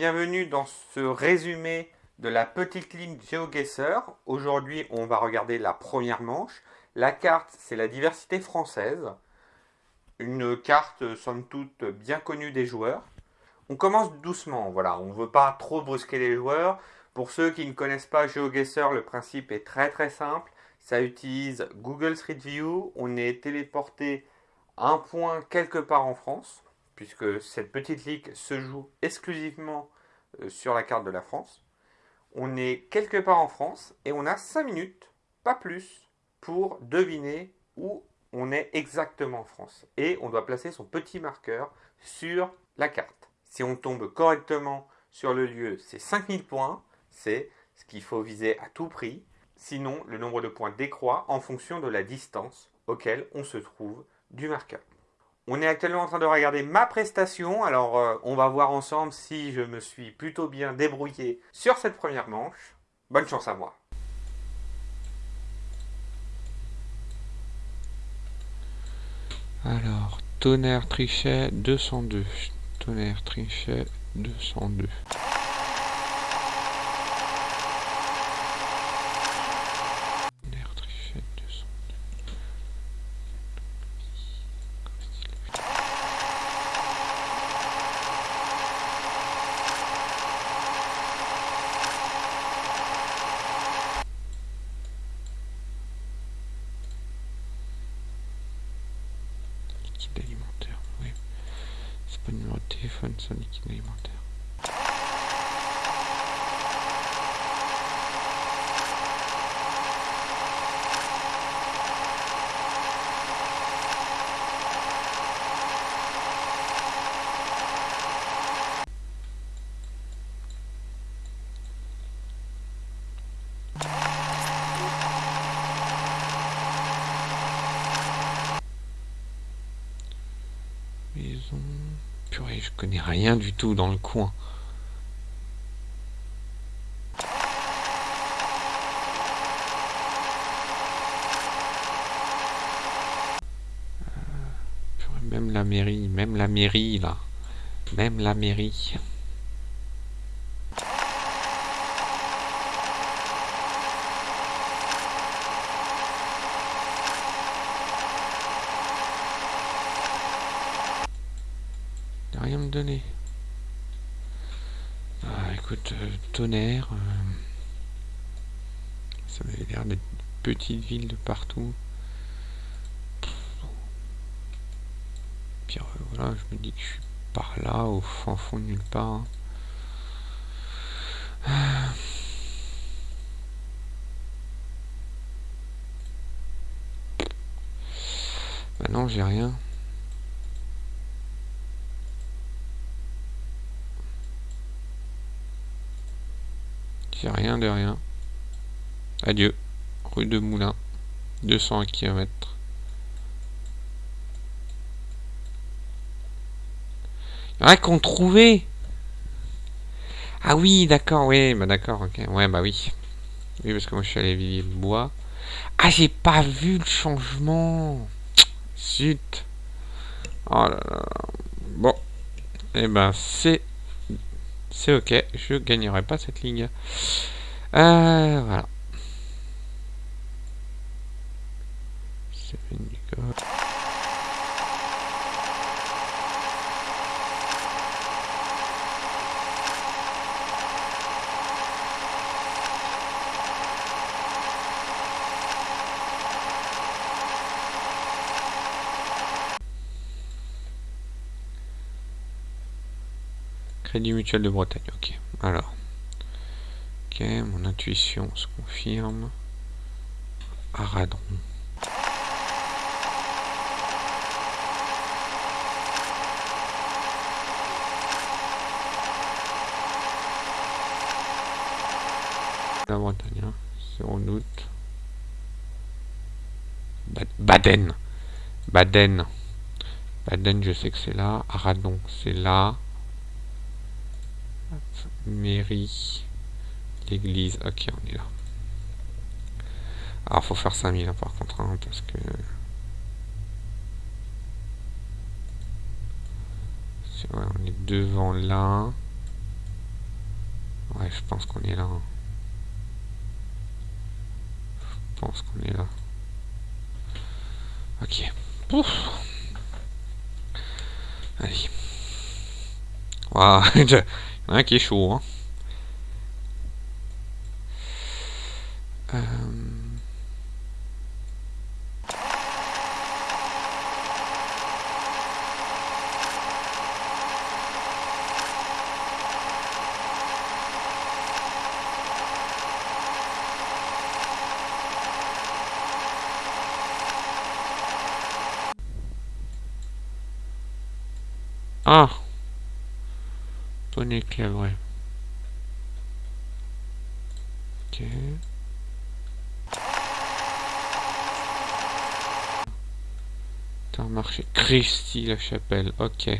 Bienvenue dans ce résumé de la petite ligne GeoGuessr. Aujourd'hui, on va regarder la première manche. La carte, c'est la diversité française. Une carte, somme toute, bien connue des joueurs. On commence doucement, voilà, on ne veut pas trop brusquer les joueurs. Pour ceux qui ne connaissent pas GeoGuessr, le principe est très très simple. Ça utilise Google Street View. On est téléporté un point quelque part en France puisque cette petite ligue se joue exclusivement sur la carte de la France. On est quelque part en France et on a 5 minutes, pas plus, pour deviner où on est exactement en France. Et on doit placer son petit marqueur sur la carte. Si on tombe correctement sur le lieu, c'est 5000 points, c'est ce qu'il faut viser à tout prix. Sinon, le nombre de points décroît en fonction de la distance auquel on se trouve du marqueur. On est actuellement en train de regarder ma prestation, alors euh, on va voir ensemble si je me suis plutôt bien débrouillé sur cette première manche. Bonne chance à moi. Alors, tonnerre trichet 202. Tonnerre trichet 202. alimentaire. Oui. C'est pas numéro c'est liquide alimentaire. Purée, je connais rien du tout dans le coin. Euh, même la mairie, même la mairie là. Même la mairie. Donner. Ah, écoute, euh, tonnerre. Euh, ça avait l'air d'être petites villes de partout. Puis euh, voilà, je me dis que je suis par là, au fond, fond de nulle part. Hein. Bah non, j'ai rien. Rien de rien. Adieu. Rue de Moulin. 200 km. Il y en qu'on trouvé. Ah oui, d'accord, oui, bah d'accord, ok. Ouais, bah oui. Oui, parce que moi je suis allé vivre le bois. Ah, j'ai pas vu le changement. Zut. Oh là là. Bon. Et eh ben, c'est c'est ok, je gagnerai pas cette ligne. Euh, voilà. Crédit Mutuel de Bretagne, ok. Alors. Ok, mon intuition se confirme. Aradron. La Bretagne, hein. c'est en août. Baden. Baden. Baden, je sais que c'est là. Aradon, c'est là mairie, l'église. Ok, on est là. Alors, faut faire 5000 hein, par contre, hein, parce que... on est devant là. Ouais, je pense qu'on est là. hein. Je pense qu'on est là. Ok. Ouf. Allez. Waouh, il y en a un qui est chaud. Hein. Euh, Ah Bonnet clair, ouais. Ok. Intermarché. Crécy la chapelle, ok.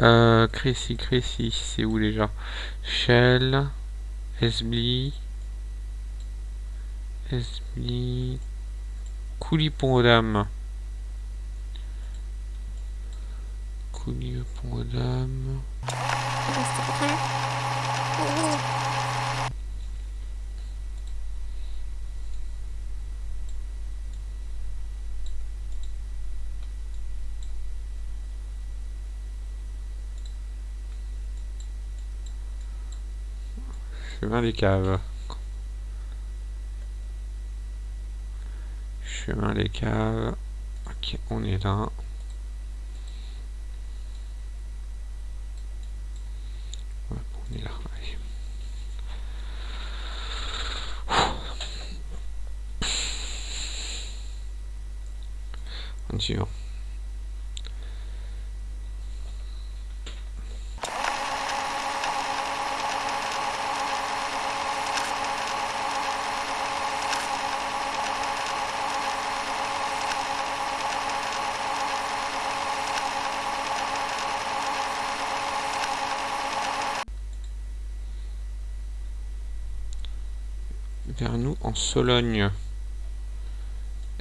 Euh, Crécy, Crécy, c'est où déjà? Shell, Esbly, Esbly, Coulipont aux dames. Aux dames. Chemin des caves. Chemin des caves. Ok, on est là. Ouais, on est là. allez. Continuons. Vers nous en Sologne.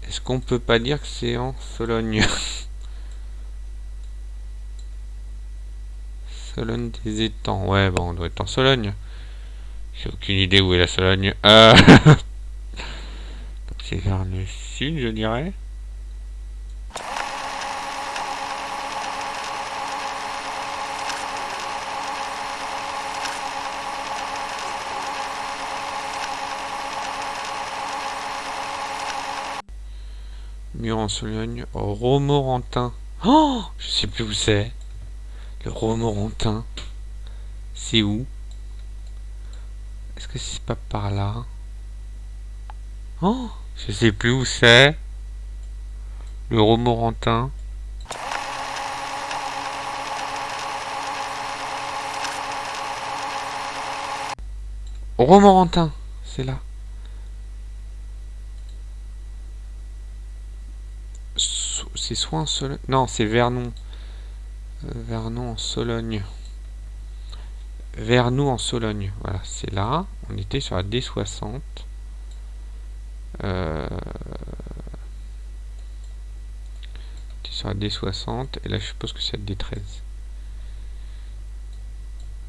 Est-ce qu'on peut pas dire que c'est en Sologne? Sologne des étangs. Ouais, bon, on doit être en Sologne. J'ai aucune idée où est la Sologne. Euh... C'est vers le sud, je dirais. Mur en Sologne. Romorantin. Oh Je sais plus où c'est. Le Romorantin. C'est où? Est-ce que c'est pas par là? Oh Je sais plus où c'est. Le Romorantin. Romorantin, c'est là. C'est soit en Sologne. Non, c'est Vernon. Euh, Vernon en Sologne. Vernou en Sologne. Voilà, c'est là. On était sur la D60. Euh... sur la D60. Et là, je suppose que c'est la D13.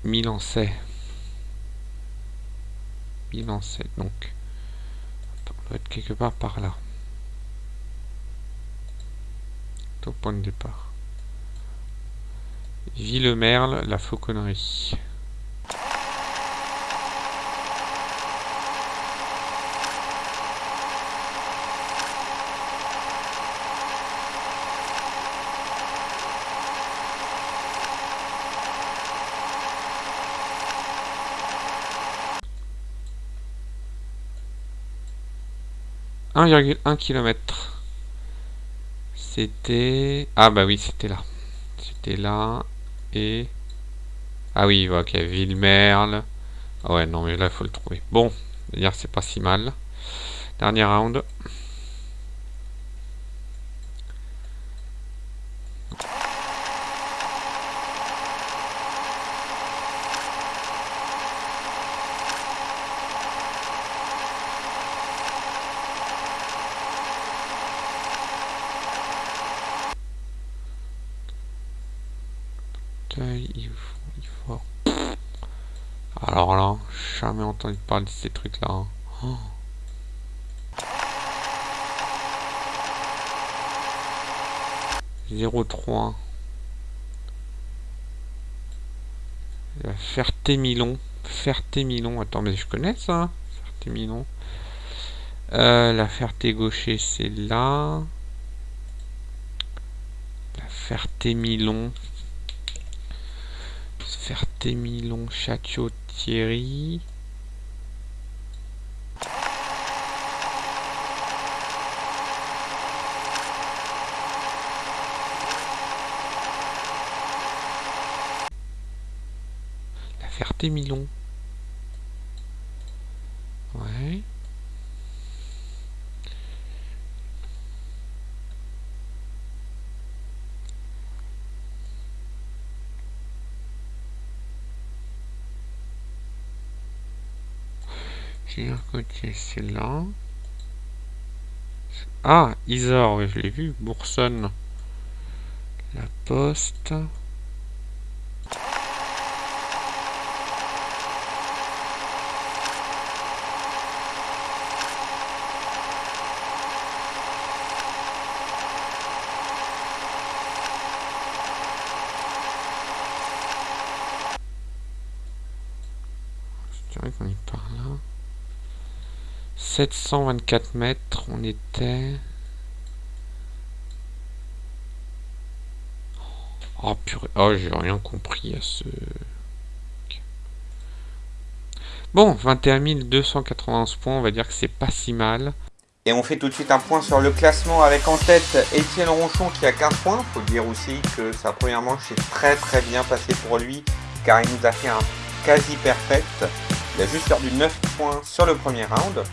Milancais. Milancais, donc. Attends, on doit être quelque part par là. Au point de départ. Villemerle, la fauconnerie. « 1,1 km. C'était... Ah bah oui, c'était là. C'était là. Et... Ah oui, ok, Villemerle. Ah ouais, non, mais là, il faut le trouver. Bon, c'est pas si mal. Dernier round. Taille, il faut... Il faut... Alors là, jamais entendu parler de ces trucs-là. Oh. Zéro trois. Ferté-Milon. Ferté-Milon. Attends, mais je connais ça. Ferté-Milon. Euh, la Ferté-Gaucher, c'est là. La Ferté-Milon. Ferté-Milon, Château-Thierry. La Ferté-Milon. Ouais. Côté, c'est là. Ah, Isor, je l'ai vu. Boursonne. La Poste. Je dirais qu'on est par là. 724 mètres, on était... Oh purée, oh j'ai rien compris à ce... Bon, 21 291 points, on va dire que c'est pas si mal. Et on fait tout de suite un point sur le classement avec en tête Étienne Ronchon qui a 15 points. Faut dire aussi que sa première manche s'est très très bien passée pour lui car il nous a fait un quasi perfect. Il a juste perdu 9 points sur le premier round.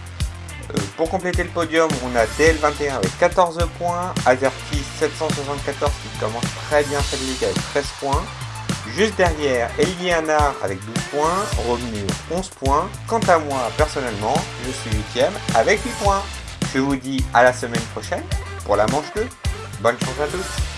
Euh, pour compléter le podium, on a DL21 avec 14 points, Azerty 774 qui commence très bien cette ligue avec 13 points. Juste derrière, Eliana avec 12 points, Revenu 11 points. Quant à moi, personnellement, je suis 8ème avec 8 points. Je vous dis à la semaine prochaine pour la manche 2. Bonne chance à tous